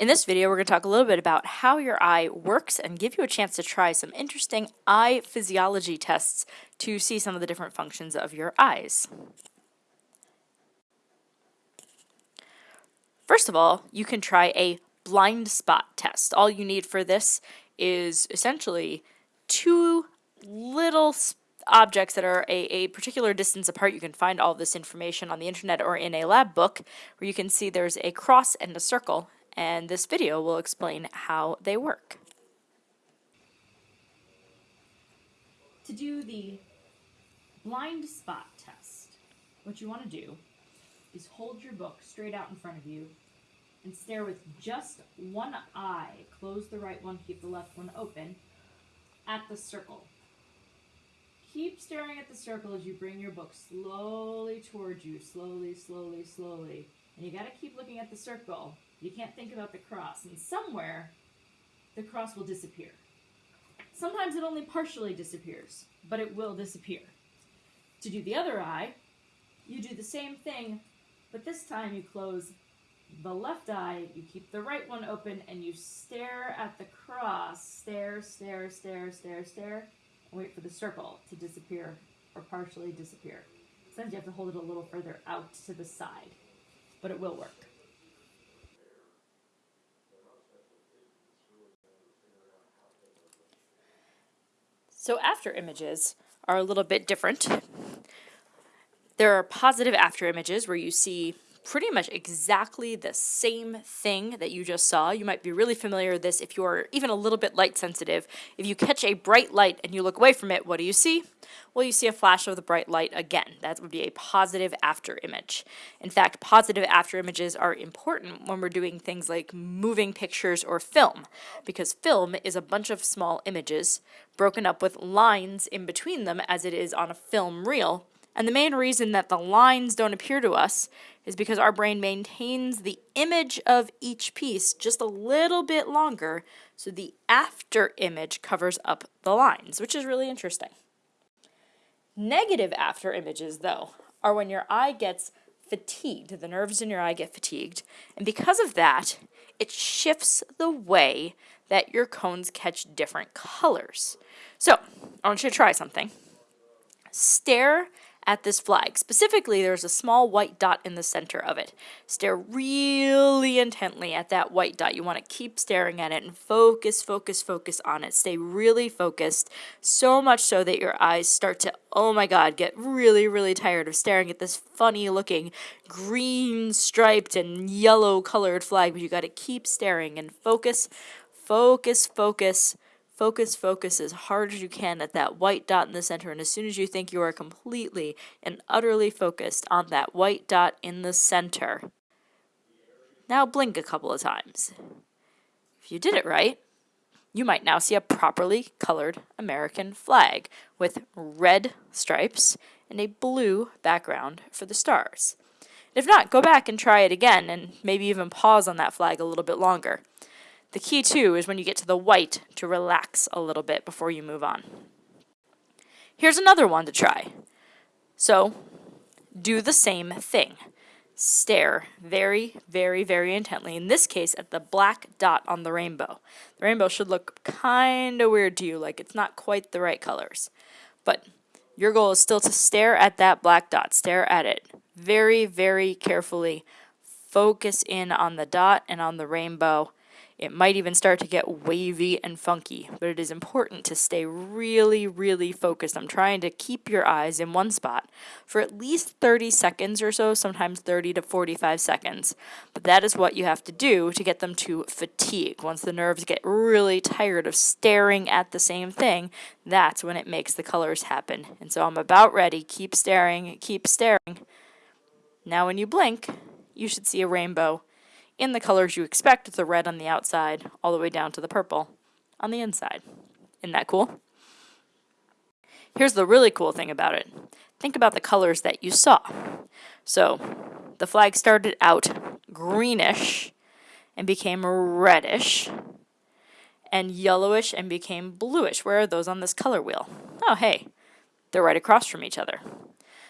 In this video, we're going to talk a little bit about how your eye works and give you a chance to try some interesting eye physiology tests to see some of the different functions of your eyes. First of all, you can try a blind spot test. All you need for this is essentially two little objects that are a, a particular distance apart. You can find all this information on the internet or in a lab book where you can see there's a cross and a circle and this video will explain how they work. To do the blind spot test, what you want to do is hold your book straight out in front of you and stare with just one eye, close the right one, keep the left one open, at the circle. Keep staring at the circle as you bring your book slowly towards you, slowly, slowly, slowly. And you gotta keep looking at the circle. You can't think about the cross. And somewhere, the cross will disappear. Sometimes it only partially disappears, but it will disappear. To do the other eye, you do the same thing, but this time you close the left eye, you keep the right one open, and you stare at the cross. Stare, stare, stare, stare, stare, and wait for the circle to disappear or partially disappear. Sometimes you have to hold it a little further out to the side, but it will work. So after images are a little bit different. There are positive after images where you see pretty much exactly the same thing that you just saw. You might be really familiar with this if you're even a little bit light sensitive. If you catch a bright light and you look away from it, what do you see? Well, you see a flash of the bright light again. That would be a positive after image. In fact, positive after images are important when we're doing things like moving pictures or film, because film is a bunch of small images broken up with lines in between them as it is on a film reel and the main reason that the lines don't appear to us is because our brain maintains the image of each piece just a little bit longer, so the after image covers up the lines, which is really interesting. Negative after images, though, are when your eye gets fatigued, the nerves in your eye get fatigued, and because of that, it shifts the way that your cones catch different colors. So, I want you to try something. Stare at this flag. Specifically, there's a small white dot in the center of it. Stare really intently at that white dot. You want to keep staring at it and focus, focus, focus on it. Stay really focused, so much so that your eyes start to, oh my god, get really, really tired of staring at this funny looking green striped and yellow colored flag. But you got to keep staring and focus, focus, focus Focus, focus as hard as you can at that white dot in the center, and as soon as you think you are completely and utterly focused on that white dot in the center, now blink a couple of times. If you did it right, you might now see a properly colored American flag with red stripes and a blue background for the stars. If not, go back and try it again and maybe even pause on that flag a little bit longer. The key too is when you get to the white to relax a little bit before you move on. Here's another one to try. So do the same thing. Stare very, very, very intently, in this case at the black dot on the rainbow. The rainbow should look kind of weird to you, like it's not quite the right colors. But your goal is still to stare at that black dot, stare at it very, very carefully. Focus in on the dot and on the rainbow it might even start to get wavy and funky, but it is important to stay really, really focused. I'm trying to keep your eyes in one spot for at least 30 seconds or so, sometimes 30 to 45 seconds. But that is what you have to do to get them to fatigue. Once the nerves get really tired of staring at the same thing, that's when it makes the colors happen. And so I'm about ready. Keep staring, keep staring. Now when you blink, you should see a rainbow in the colors you expect, the red on the outside, all the way down to the purple on the inside. Isn't that cool? Here's the really cool thing about it. Think about the colors that you saw. So, the flag started out greenish and became reddish and yellowish and became bluish. Where are those on this color wheel? Oh, hey, they're right across from each other.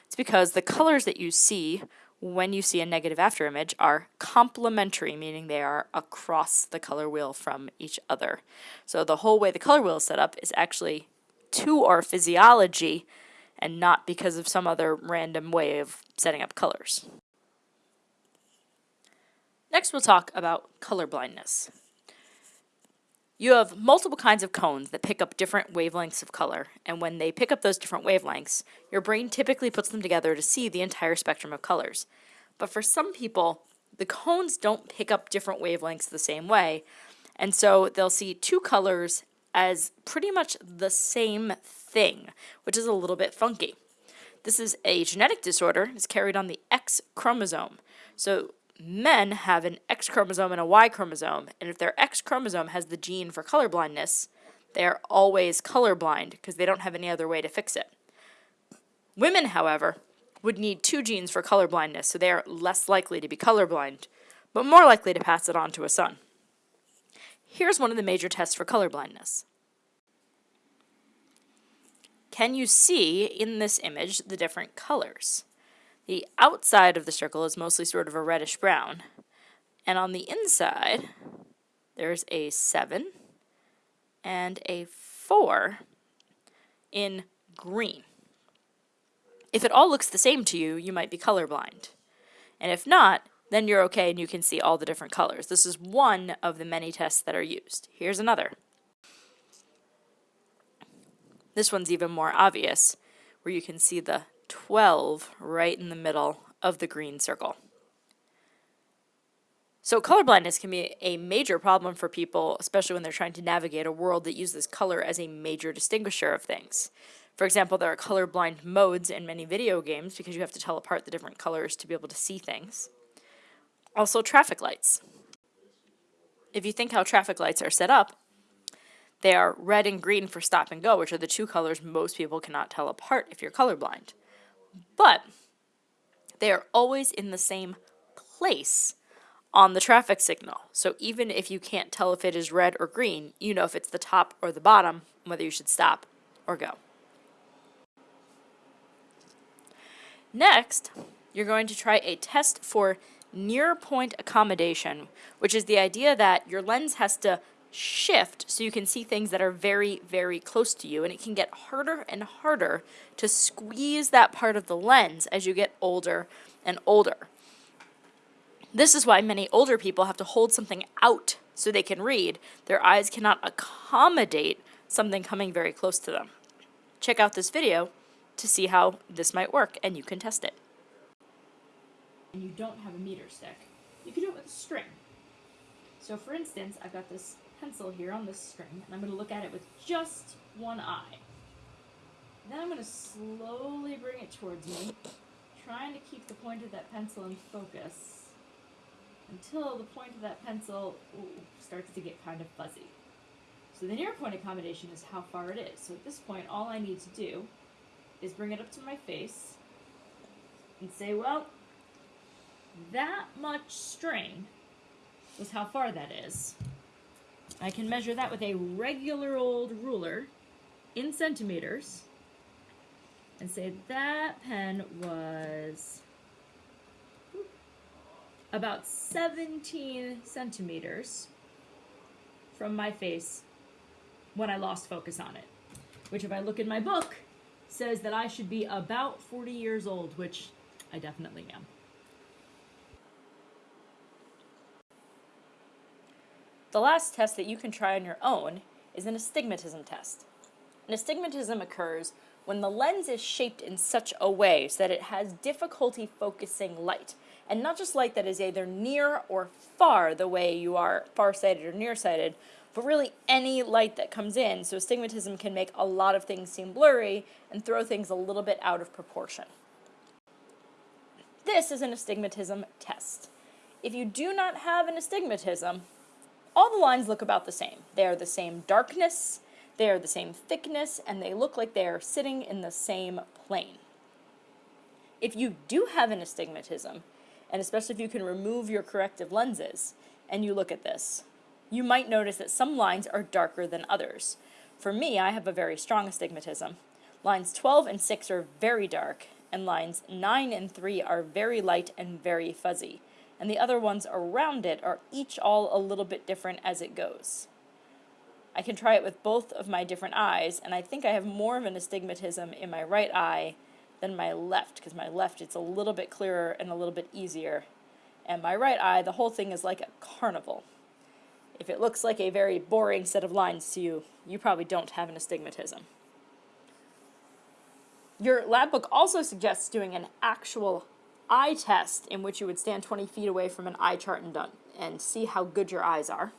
It's because the colors that you see when you see a negative after image are complementary, meaning they are across the color wheel from each other. So the whole way the color wheel is set up is actually to our physiology and not because of some other random way of setting up colors. Next we'll talk about color blindness. You have multiple kinds of cones that pick up different wavelengths of color, and when they pick up those different wavelengths, your brain typically puts them together to see the entire spectrum of colors. But for some people, the cones don't pick up different wavelengths the same way, and so they'll see two colors as pretty much the same thing, which is a little bit funky. This is a genetic disorder. It's carried on the X chromosome. So men have an X chromosome and a Y chromosome, and if their X chromosome has the gene for colorblindness, they are always colorblind because they don't have any other way to fix it. Women, however, would need two genes for colorblindness, so they are less likely to be colorblind, but more likely to pass it on to a son. Here's one of the major tests for colorblindness. Can you see in this image the different colors? The outside of the circle is mostly sort of a reddish brown. And on the inside, there's a 7 and a 4 in green. If it all looks the same to you, you might be colorblind. And if not, then you're okay and you can see all the different colors. This is one of the many tests that are used. Here's another. This one's even more obvious, where you can see the 12 right in the middle of the green circle. So colorblindness can be a major problem for people, especially when they're trying to navigate a world that uses color as a major distinguisher of things. For example, there are colorblind modes in many video games because you have to tell apart the different colors to be able to see things. Also traffic lights. If you think how traffic lights are set up, they are red and green for stop and go, which are the two colors most people cannot tell apart if you're colorblind. But they are always in the same place on the traffic signal. So even if you can't tell if it is red or green, you know if it's the top or the bottom, whether you should stop or go. Next, you're going to try a test for near point accommodation, which is the idea that your lens has to shift so you can see things that are very, very close to you. And it can get harder and harder to squeeze that part of the lens as you get older and older. This is why many older people have to hold something out so they can read. Their eyes cannot accommodate something coming very close to them. Check out this video to see how this might work and you can test it. And you don't have a meter stick. You can do it with a string. So for instance, I've got this pencil here on this string, and I'm going to look at it with just one eye. Then I'm going to slowly bring it towards me, trying to keep the point of that pencil in focus until the point of that pencil ooh, starts to get kind of fuzzy. So the near point accommodation is how far it is. So at this point, all I need to do is bring it up to my face and say, well, that much string is how far that is. I can measure that with a regular old ruler in centimeters and say that pen was about 17 centimeters from my face when I lost focus on it. Which if I look in my book, says that I should be about 40 years old, which I definitely am. The last test that you can try on your own is an astigmatism test. An astigmatism occurs when the lens is shaped in such a way so that it has difficulty focusing light. And not just light that is either near or far the way you are farsighted or nearsighted, but really any light that comes in. So astigmatism can make a lot of things seem blurry and throw things a little bit out of proportion. This is an astigmatism test. If you do not have an astigmatism, all the lines look about the same. They are the same darkness, they are the same thickness, and they look like they are sitting in the same plane. If you do have an astigmatism, and especially if you can remove your corrective lenses, and you look at this, you might notice that some lines are darker than others. For me, I have a very strong astigmatism. Lines 12 and 6 are very dark, and lines 9 and 3 are very light and very fuzzy, and the other ones around it are each all a little bit different as it goes. I can try it with both of my different eyes, and I think I have more of an astigmatism in my right eye than my left, because my left it's a little bit clearer and a little bit easier. And my right eye, the whole thing is like a carnival. If it looks like a very boring set of lines to you, you probably don't have an astigmatism. Your lab book also suggests doing an actual eye test in which you would stand 20 feet away from an eye chart and, done, and see how good your eyes are.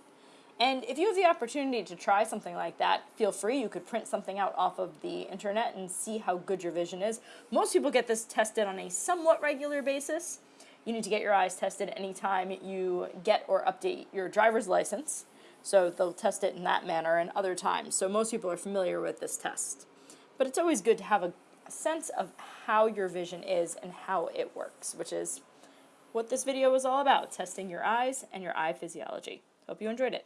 And if you have the opportunity to try something like that, feel free. You could print something out off of the internet and see how good your vision is. Most people get this tested on a somewhat regular basis. You need to get your eyes tested anytime you get or update your driver's license. So they'll test it in that manner and other times. So most people are familiar with this test. But it's always good to have a, sense of how your vision is and how it works, which is what this video was all about, testing your eyes and your eye physiology. Hope you enjoyed it.